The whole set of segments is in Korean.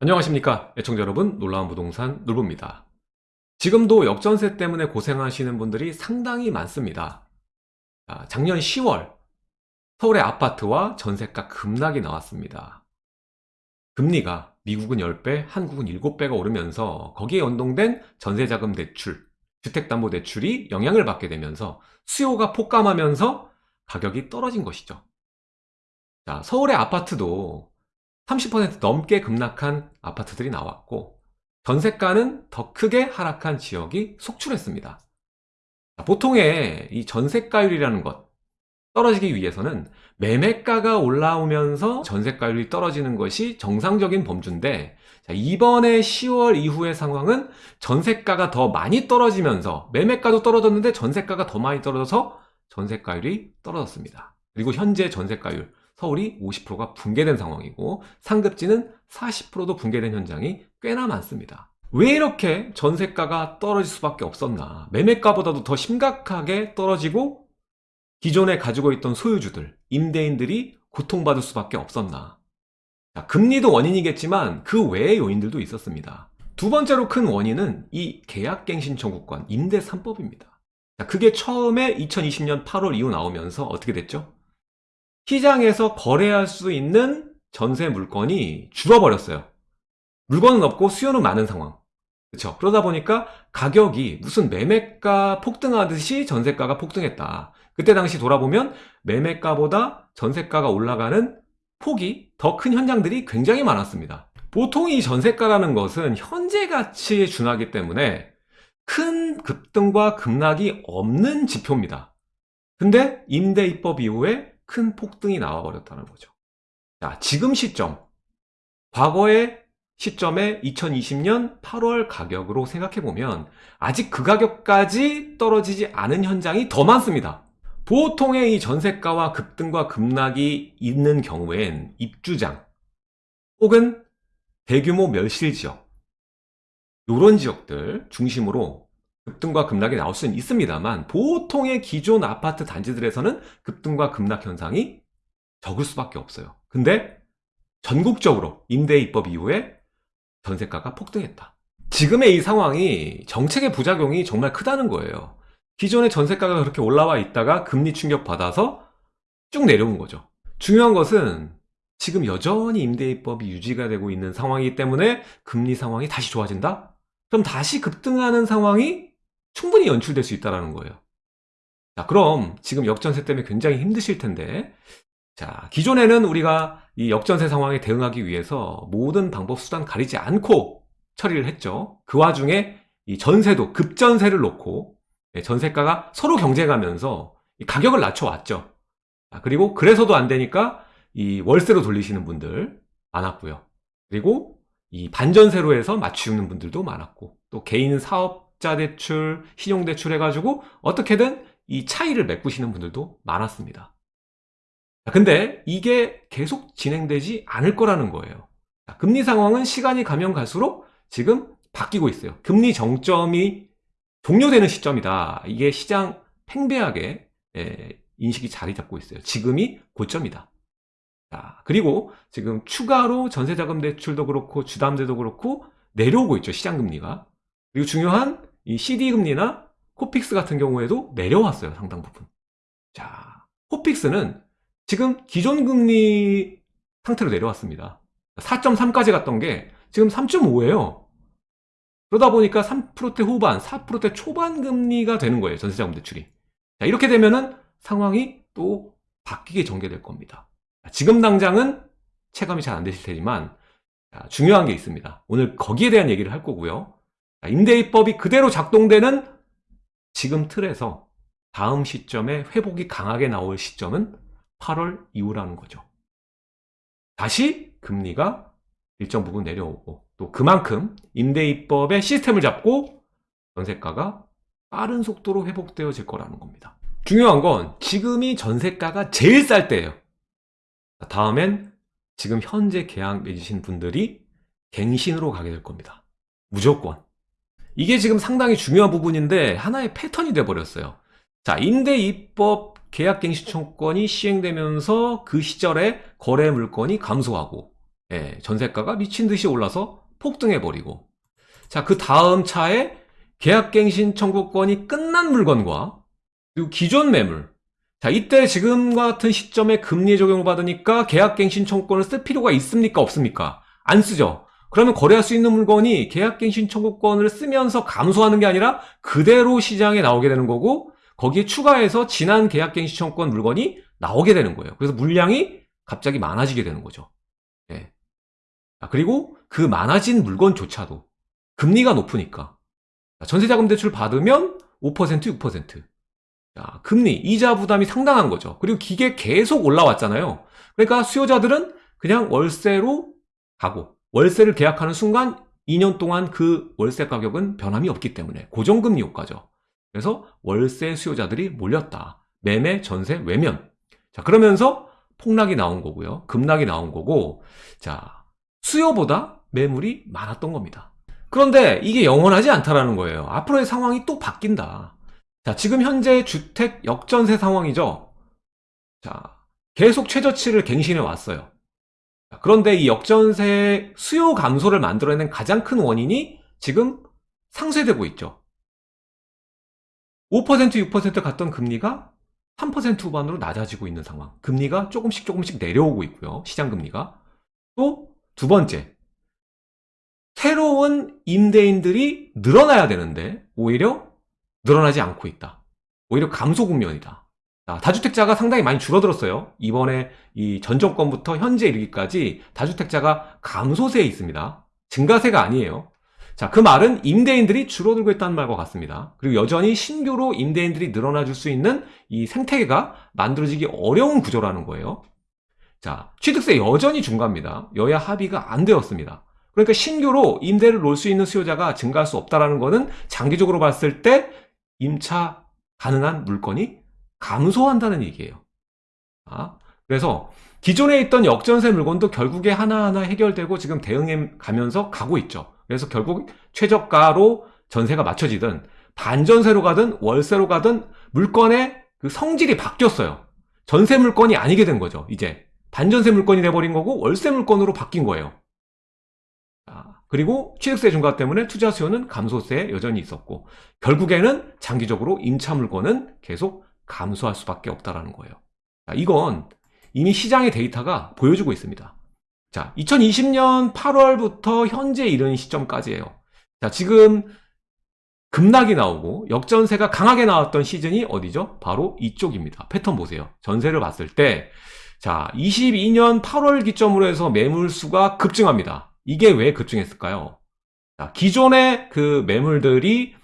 안녕하십니까 애청자 여러분. 놀라운 부동산 놀부입니다. 지금도 역전세 때문에 고생하시는 분들이 상당히 많습니다. 아, 작년 10월 서울의 아파트와 전세가 급락이 나왔습니다. 금리가 미국은 10배, 한국은 7배가 오르면서 거기에 연동된 전세자금 대출, 주택담보대출이 영향을 받게 되면서 수요가 폭감하면서 가격이 떨어진 것이죠. 자, 서울의 아파트도 30% 넘게 급락한 아파트들이 나왔고 전세가는 더 크게 하락한 지역이 속출했습니다. 보통의 이 전세가율이라는 것 떨어지기 위해서는 매매가가 올라오면서 전세가율이 떨어지는 것이 정상적인 범주인데 이번에 10월 이후의 상황은 전세가가 더 많이 떨어지면서 매매가도 떨어졌는데 전세가가 더 많이 떨어져서 전세가율이 떨어졌습니다. 그리고 현재 전세가율 서울이 50%가 붕괴된 상황이고 상급지는 40%도 붕괴된 현장이 꽤나 많습니다. 왜 이렇게 전세가가 떨어질 수밖에 없었나 매매가보다도 더 심각하게 떨어지고 기존에 가지고 있던 소유주들, 임대인들이 고통받을 수밖에 없었나 자, 금리도 원인이겠지만 그 외의 요인들도 있었습니다. 두 번째로 큰 원인은 이 계약갱신 청구권 임대 3법입니다. 자, 그게 처음에 2020년 8월 이후 나오면서 어떻게 됐죠? 시장에서 거래할 수 있는 전세 물건이 줄어버렸어요. 물건은 없고 수요는 많은 상황. 그렇죠. 그러다 보니까 가격이 무슨 매매가 폭등하듯이 전세가가 폭등했다. 그때 당시 돌아보면 매매가보다 전세가가 올라가는 폭이 더 큰 현장들이 굉장히 많았습니다. 보통 이 전세가라는 것은 현재 가치에 준하기 때문에 큰 급등과 급락이 없는 지표입니다. 근데 임대 입법 이후에 큰 폭등이 나와버렸다는 거죠. 자, 지금 시점, 과거의 시점에 2020년 8월 가격으로 생각해보면 아직 그 가격까지 떨어지지 않은 현장이 더 많습니다. 보통의 이 전세가와 급등과 급락이 있는 경우엔 입주장 혹은 대규모 멸실 지역 이런 지역들 중심으로 급등과 급락이 나올 수는 있습니다만 보통의 기존 아파트 단지들에서는 급등과 급락 현상이 적을 수밖에 없어요. 근데 전국적으로 임대 입법 이후에 전세가가 폭등했다. 지금의 이 상황이 정책의 부작용이 정말 크다는 거예요. 기존의 전세가가 그렇게 올라와 있다가 금리 충격 받아서 쭉 내려온 거죠. 중요한 것은 지금 여전히 임대 입법이 유지가 되고 있는 상황이기 때문에 금리 상황이 다시 좋아진다? 그럼 다시 급등하는 상황이 충분히 연출될 수 있다는 거예요. 자, 그럼 지금 역전세 때문에 굉장히 힘드실 텐데 자, 기존에는 우리가 이 역전세 상황에 대응하기 위해서 모든 방법 수단 가리지 않고 처리를 했죠. 그 와중에 이 전세도 급전세를 놓고 예, 전세가가 서로 경쟁하면서 가격을 낮춰왔죠. 그리고 그래서도 안 되니까 이 월세로 돌리시는 분들 많았고요. 그리고 이 반전세로 해서 맞추는 분들도 많았고 또 개인 사업 적자 대출, 신용 대출 해가지고 어떻게든 이 차이를 메꾸시는 분들도 많았습니다. 근데 이게 계속 진행되지 않을 거라는 거예요. 금리 상황은 시간이 가면 갈수록 지금 바뀌고 있어요. 금리 정점이 종료되는 시점이다. 이게 시장 팽배하게 예, 인식이 자리 잡고 있어요. 지금이 고점이다. 자, 그리고 지금 추가로 전세자금 대출도 그렇고 주담대도 그렇고 내려오고 있죠. 시장금리가. 그리고 중요한 이 CD금리나 코픽스 같은 경우에도 내려왔어요. 상당 부분. 자, 코픽스는 지금 기존 금리 상태로 내려왔습니다. 4.3까지 갔던 게 지금 3.5예요. 그러다 보니까 3%대 후반, 4%대 초반 금리가 되는 거예요. 전세자금 대출이. 자, 이렇게 되면은 상황이 또 바뀌게 전개될 겁니다. 지금 당장은 체감이 잘 안 되실 테지만 중요한 게 있습니다. 오늘 거기에 대한 얘기를 할 거고요. 임대입법이 그대로 작동되는 지금 틀에서 다음 시점에 회복이 강하게 나올 시점은 8월 이후라는 거죠. 다시 금리가 일정 부분 내려오고 또 그만큼 임대입법의 시스템을 잡고 전세가가 빠른 속도로 회복되어질 거라는 겁니다. 중요한 건 지금이 전세가가 제일 쌀 때예요. 다음엔 지금 현재 계약 맺으신 분들이 갱신으로 가게 될 겁니다. 무조건. 이게 지금 상당히 중요한 부분인데 하나의 패턴이 돼버렸어요. 자, 임대입법 계약갱신청권이 시행되면서 그 시절에 거래 물건이 감소하고 예, 전세가가 미친 듯이 올라서 폭등해버리고 자, 그 다음 차에 계약갱신 청구권이 끝난 물건과 그리고 기존 매물 자, 이때 지금과 같은 시점에 금리 적용을 받으니까 계약갱신 청구권을 쓸 필요가 있습니까? 없습니까? 안 쓰죠. 그러면 거래할 수 있는 물건이 계약갱신 청구권을 쓰면서 감소하는 게 아니라 그대로 시장에 나오게 되는 거고 거기에 추가해서 지난 계약갱신 청구권 물건이 나오게 되는 거예요. 그래서 물량이 갑자기 많아지게 되는 거죠. 예. 아, 그리고 그 많아진 물건조차도 금리가 높으니까 전세자금 대출 받으면 5% 6% 자, 금리, 이자 부담이 상당한 거죠. 그리고 기계 계속 올라왔잖아요. 그러니까 수요자들은 그냥 월세로 가고 월세를 계약하는 순간 2년 동안 그 월세 가격은 변함이 없기 때문에 고정금리 효과죠. 그래서 월세 수요자들이 몰렸다. 매매, 전세, 외면. 자, 그러면서 폭락이 나온 거고요. 급락이 나온 거고, 자, 수요보다 매물이 많았던 겁니다. 그런데 이게 영원하지 않다라는 거예요. 앞으로의 상황이 또 바뀐다. 자, 지금 현재 주택 역전세 상황이죠. 자, 계속 최저치를 갱신해 왔어요. 자, 그런데 이 역전세 수요 감소를 만들어낸 가장 큰 원인이 지금 상쇄되고 있죠. 5% 6% 갔던 금리가 3% 후반으로 낮아지고 있는 상황. 금리가 조금씩 조금씩 내려오고 있고요. 시장 금리가. 또 두 번째. 새로운 임대인들이 늘어나야 되는데 오히려 늘어나지 않고 있다. 오히려 감소 국면이다. 자, 다주택자가 상당히 많이 줄어들었어요. 이번에 이 전 정권부터 현재 이르기까지 다주택자가 감소세에 있습니다. 증가세가 아니에요. 자, 그 말은 임대인들이 줄어들고 있다는 말과 같습니다. 그리고 여전히 신규로 임대인들이 늘어나 줄 수 있는 이 생태계가 만들어지기 어려운 구조라는 거예요. 자, 취득세 여전히 중과입니다. 여야 합의가 안 되었습니다. 그러니까 신규로 임대를 놓을 수 있는 수요자가 증가할 수 없다는 것은 장기적으로 봤을 때 임차 가능한 물건이 감소한다는 얘기예요. 아, 그래서 기존에 있던 역전세 물건도 결국에 하나하나 해결되고 지금 대응해 가면서 가고 있죠. 그래서 결국 최저가로 전세가 맞춰지든 반전세로 가든 월세로 가든 물건의 그 성질이 바뀌었어요. 전세 물건이 아니게 된 거죠. 이제 반전세 물건이 돼버린 거고 월세 물건으로 바뀐 거예요. 그리고 취득세 중과 때문에 투자 수요는 감소세에 여전히 있었고 결국에는 장기적으로 임차 물건은 계속 감소할 수밖에 없다라는 거예요. 자, 이건 이미 시장의 데이터가 보여주고 있습니다. 자, 2020년 8월부터 현재 이른 시점까지예요. 자, 지금 급락이 나오고 역전세가 강하게 나왔던 시즌이 어디죠? 바로 이쪽입니다. 패턴 보세요. 전세를 봤을 때 자, 22년 8월 기점으로 해서 매물수가 급증합니다. 이게 왜 급증했을까요? 자, 기존의 그 매물들이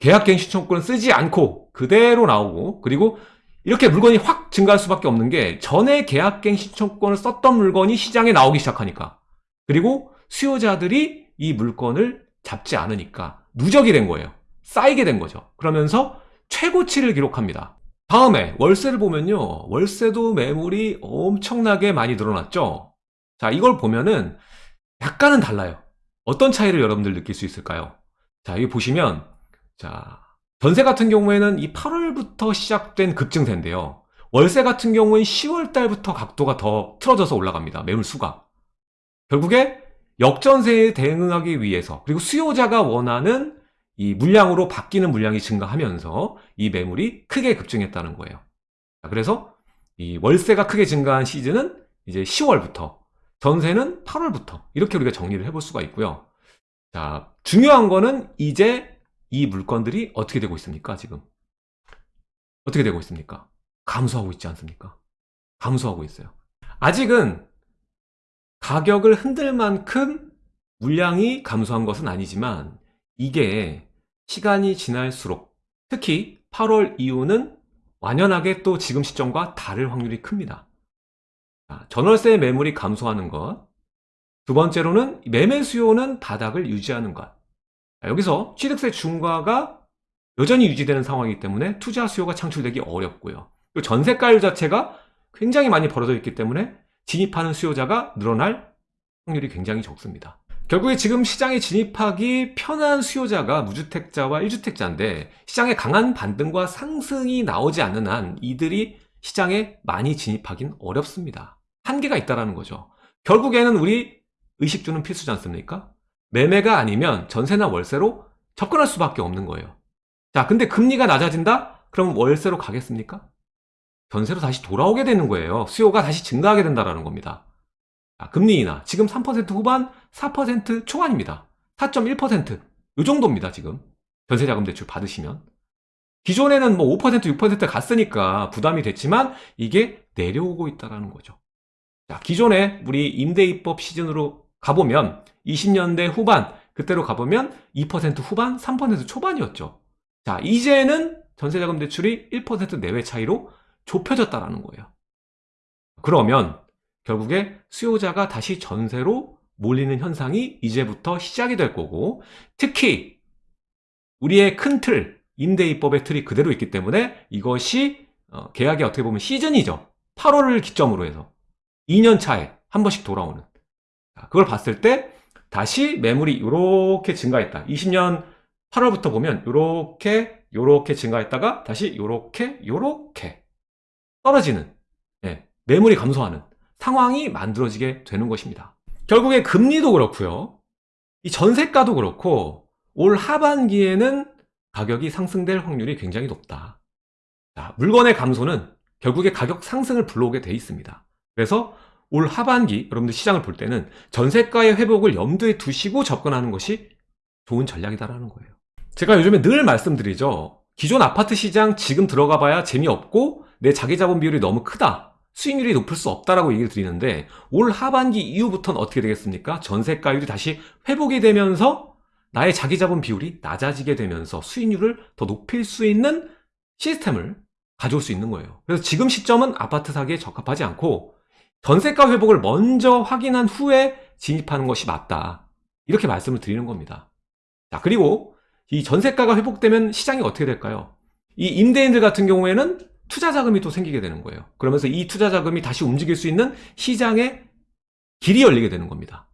계약갱신 청구권을 쓰지 않고 그대로 나오고 그리고 이렇게 물건이 확 증가할 수밖에 없는 게 전에 계약갱 신 청구권을 썼던 물건이 시장에 나오기 시작하니까 그리고 수요자들이 이 물건을 잡지 않으니까 누적이 된 거예요. 쌓이게 된 거죠. 그러면서 최고치를 기록합니다. 다음에 월세를 보면요. 월세도 매물이 엄청나게 많이 늘어났죠. 자, 이걸 보면은 약간은 달라요. 어떤 차이를 여러분들 느낄 수 있을까요? 자, 여기 보시면, 자, 전세 같은 경우에는 이 8월부터 시작된 급증세인데요. 월세 같은 경우는 10월 달부터 각도가 더 틀어져서 올라갑니다. 매물 수가. 결국에 역전세에 대응하기 위해서, 그리고 수요자가 원하는 이 물량으로 바뀌는 물량이 증가하면서 이 매물이 크게 급증했다는 거예요. 그래서 이 월세가 크게 증가한 시즌은 이제 10월부터 전세는 8월부터 이렇게 우리가 정리를 해볼 수가 있고요. 자, 중요한 거는 이제 이 물건들이 어떻게 되고 있습니까? 지금 어떻게 되고 있습니까? 감소하고 있지 않습니까? 감소하고 있어요. 아직은 가격을 흔들 만큼 물량이 감소한 것은 아니지만 이게 시간이 지날수록 특히 8월 이후는 완연하게 또 지금 시점과 다를 확률이 큽니다. 전월세 매물이 감소하는 것. 두 번째로는 매매 수요는 바닥을 유지하는 것. 여기서 취득세 중과가 여전히 유지되는 상황이기 때문에 투자 수요가 창출되기 어렵고요. 그리고 전세가율 자체가 굉장히 많이 벌어져 있기 때문에 진입하는 수요자가 늘어날 확률이 굉장히 적습니다. 결국에 지금 시장에 진입하기 편한 수요자가 무주택자와 1주택자인데 시장에 강한 반등과 상승이 나오지 않는 한 이들이 시장에 많이 진입하긴 어렵습니다. 한계가 있다라는 거죠. 결국에는 우리 의식주는 필수지 않습니까? 매매가 아니면 전세나 월세로 접근할 수밖에 없는 거예요. 자, 근데 금리가 낮아진다? 그럼 월세로 가겠습니까? 전세로 다시 돌아오게 되는 거예요. 수요가 다시 증가하게 된다는 겁니다. 자, 금리 인하. 지금 3% 후반, 4% 초반입니다. 4.1%. 이 정도입니다, 지금. 전세자금 대출 받으시면. 기존에는 뭐 5%, 6% 갔으니까 부담이 됐지만 이게 내려오고 있다는 거죠. 자, 기존에 우리 임대입법 시즌으로 가보면 20년대 후반, 그때로 가보면 2% 후반, 3% 초반이었죠. 자, 이제는 전세자금 대출이 1% 내외 차이로 좁혀졌다라는 거예요. 그러면 결국에 수요자가 다시 전세로 몰리는 현상이 이제부터 시작이 될 거고 특히 우리의 큰 틀, 임대입법의 틀이 그대로 있기 때문에 이것이 어, 계약이 어떻게 보면 시즌이죠. 8월을 기점으로 해서 2년 차에 한 번씩 돌아오는 그걸 봤을 때 다시 매물이 이렇게 증가했다. 20년 8월부터 보면 이렇게 이렇게 증가했다가 다시 이렇게 이렇게 떨어지는 예, 매물이 감소하는 상황이 만들어지게 되는 것입니다. 결국에 금리도 그렇고요. 이 전세가도 그렇고 올 하반기에는 가격이 상승될 확률이 굉장히 높다. 자, 물건의 감소는 결국에 가격 상승을 불러오게 돼 있습니다. 그래서 올 하반기 여러분들 시장을 볼 때는 전세가의 회복을 염두에 두시고 접근하는 것이 좋은 전략이다라는 거예요. 제가 요즘에 늘 말씀드리죠. 기존 아파트 시장 지금 들어가 봐야 재미없고 내 자기 자본 비율이 너무 크다. 수익률이 높을 수 없다라고 얘기를 드리는데 올 하반기 이후부터는 어떻게 되겠습니까? 전세가율이 다시 회복이 되면서 나의 자기 자본 비율이 낮아지게 되면서 수익률을 더 높일 수 있는 시스템을 가져올 수 있는 거예요. 그래서 지금 시점은 아파트 사기에 적합하지 않고 전세가 회복을 먼저 확인한 후에 진입하는 것이 맞다. 이렇게 말씀을 드리는 겁니다. 자, 그리고 이 전세가가 회복되면 시장이 어떻게 될까요? 이 임대인들 같은 경우에는 투자 자금이 또 생기게 되는 거예요. 그러면서 이 투자 자금이 다시 움직일 수 있는 시장의 길이 열리게 되는 겁니다.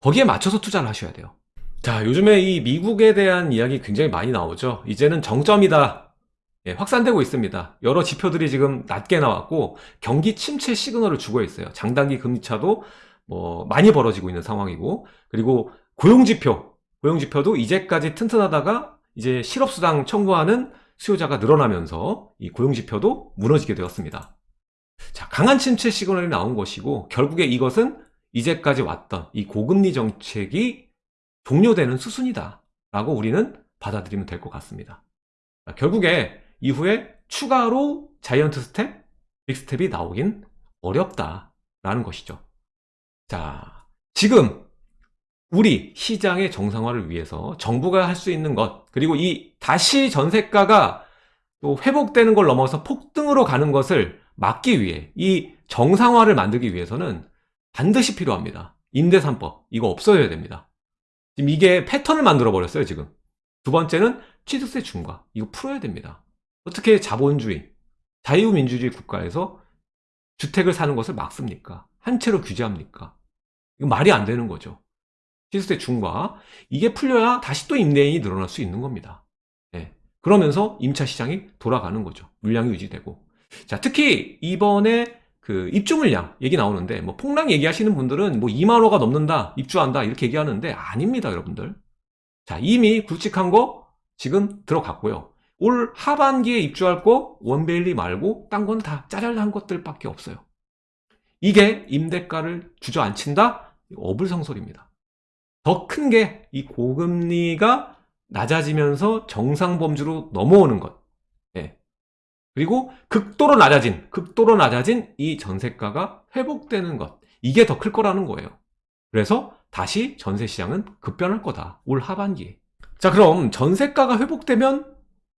거기에 맞춰서 투자를 하셔야 돼요. 자, 요즘에 이 미국에 대한 이야기 굉장히 많이 나오죠. 이제는 정점이다. 예, 확산되고 있습니다. 여러 지표들이 지금 낮게 나왔고 경기 침체 시그널을 주고 있어요. 장단기 금리차도 뭐 많이 벌어지고 있는 상황이고 그리고 고용지표, 고용지표도 이제까지 튼튼하다가 이제 실업수당 청구하는 수요자가 늘어나면서 이 고용지표도 무너지게 되었습니다. 자, 강한 침체 시그널이 나온 것이고 결국에 이것은 이제까지 왔던 이 고금리 정책이 종료되는 수순이다 라고 우리는 받아들이면 될 것 같습니다. 결국에 이후에 추가로 자이언트 스텝, 빅스텝이 나오긴 어렵다라는 것이죠. 자, 지금 우리 시장의 정상화를 위해서 정부가 할 수 있는 것, 그리고 이 다시 전세가가 또 회복되는 걸 넘어서 폭등으로 가는 것을 막기 위해 이 정상화를 만들기 위해서는 반드시 필요합니다. 임대3법 이거 없어져야 됩니다. 지금 이게 패턴을 만들어 버렸어요, 지금. 두 번째는 취득세 중과. 이거 풀어야 됩니다. 어떻게 자본주의, 자유민주주의 국가에서 주택을 사는 것을 막습니까? 한 채로 규제합니까? 이거 말이 안 되는 거죠. 취득세 중과 이게 풀려야 다시 또 임대인이 늘어날 수 있는 겁니다. 네. 그러면서 임차 시장이 돌아가는 거죠. 물량이 유지되고. 자, 특히 이번에 그 입주 물량 얘기 나오는데 뭐 폭락 얘기하시는 분들은 뭐 2만 호가 넘는다, 입주한다 이렇게 얘기하는데 아닙니다, 여러분들. 자, 이미 굵직한 거 지금 들어갔고요. 올 하반기에 입주할 거 원베일리 말고 딴 건 다 짜잘한 것들밖에 없어요. 이게 임대가를 주저앉힌다? 어불성설입니다. 더 큰 게 이 고금리가 낮아지면서 정상 범주로 넘어오는 것. 예. 그리고 극도로 낮아진, 극도로 낮아진 이 전세가가 회복되는 것. 이게 더 클 거라는 거예요. 그래서 다시 전세 시장은 급변할 거다. 올 하반기에. 자, 그럼 전세가가 회복되면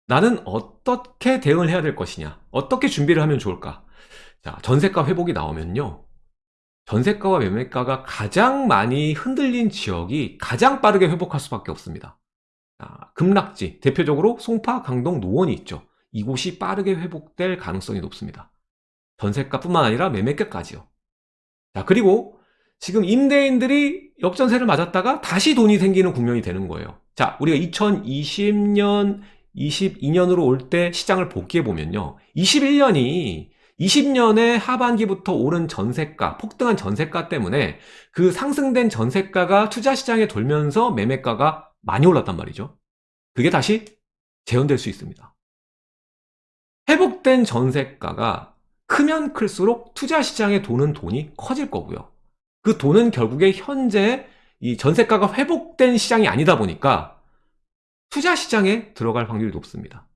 나는 어떻게 대응을 해야 될 것이냐? 어떻게 준비를 하면 좋을까? 자 전세가 회복이 나오면요. 전세가와 매매가가 가장 많이 흔들린 지역이 가장 빠르게 회복할 수밖에 없습니다. 자, 급락지 대표적으로 송파, 강동, 노원이 있죠. 이곳이 빠르게 회복될 가능성이 높습니다. 전세가뿐만 아니라 매매가까지요. 자 그리고 지금 임대인들이 역전세를 맞았다가 다시 돈이 생기는 국면이 되는 거예요. 자 우리가 2020년 22년으로 올 때 시장을 복귀해 보면요. 21년이 20년의 하반기부터 오른 전세가, 폭등한 전세가 때문에 그 상승된 전세가가 투자시장에 돌면서 매매가가 많이 올랐단 말이죠. 그게 다시 재현될 수 있습니다. 회복된 전세가가 크면 클수록 투자시장에 도는 돈이 커질 거고요. 그 돈은 결국에 현재 이 전세가가 회복된 시장이 아니다 보니까 투자 시장에 들어갈 확률이 높습니다.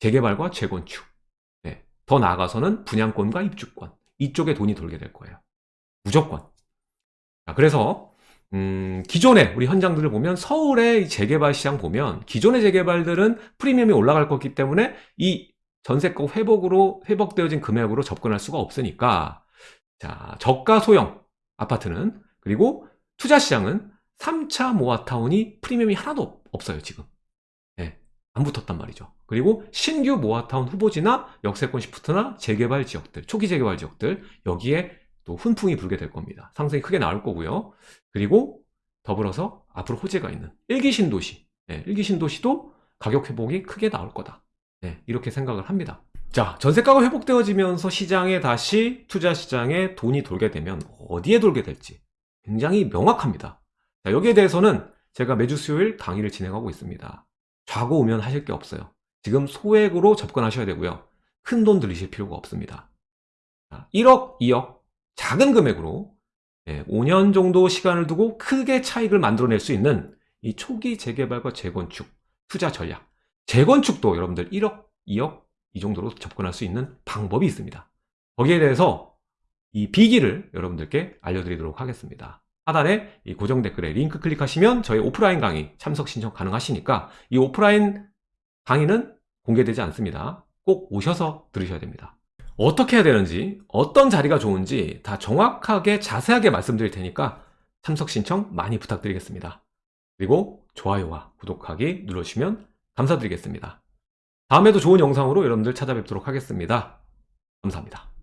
재개발과 재건축. 네. 더 나아가서는 분양권과 입주권. 이쪽에 돈이 돌게 될 거예요. 무조건. 자, 그래서 음, 기존에 우리 현장들을 보면 서울의 재개발 시장 보면 기존의 재개발들은 프리미엄이 올라갈 거기 때문에 이 전세가 회복으로 회복되어진 금액으로 접근할 수가 없으니까 자 저가 소형 아파트는 그리고 투자 시장은 3차 모아타운이 프리미엄이 하나도 없어요 지금. 네, 안 붙었단 말이죠. 그리고 신규 모아타운 후보지나 역세권 시프트나 재개발 지역들 초기 재개발 지역들 여기에 또 훈풍이 불게 될 겁니다. 상승이 크게 나올 거고요. 그리고 더불어서 앞으로 호재가 있는 일기 신도시 네, 일기 신도시도 가격 회복이 크게 나올 거다. 네, 이렇게 생각을 합니다. 자 전세가가 회복되어지면서 시장에 다시 투자 시장에 돈이 돌게 되면 어디에 돌게 될지 굉장히 명확합니다. 자, 여기에 대해서는 제가 매주 수요일 강의를 진행하고 있습니다. 좌고 우면 하실 게 없어요. 지금 소액으로 접근하셔야 되고요. 큰 돈 들이실 필요가 없습니다. 자, 1억 2억 작은 금액으로 5년 정도 시간을 두고 크게 차익을 만들어낼 수 있는 이 초기 재개발과 재건축 투자 전략. 재건축도 여러분들 1억 2억 이 정도로 접근할 수 있는 방법이 있습니다. 거기에 대해서 이 비기를 여러분들께 알려드리도록 하겠습니다 하단에 이 고정 댓글에 링크 클릭하시면 저희 오프라인 강의 참석 신청 가능하시니까 이 오프라인 강의는 공개되지 않습니다. 꼭 오셔서 들으셔야 됩니다. 어떻게 해야 되는지 어떤 자리가 좋은지 다 정확하게 자세하게 말씀드릴 테니까 참석 신청 많이 부탁드리겠습니다. 그리고 좋아요와 구독하기 눌러주시면 감사드리겠습니다. 다음에도 좋은 영상으로 여러분들 찾아뵙도록 하겠습니다. 감사합니다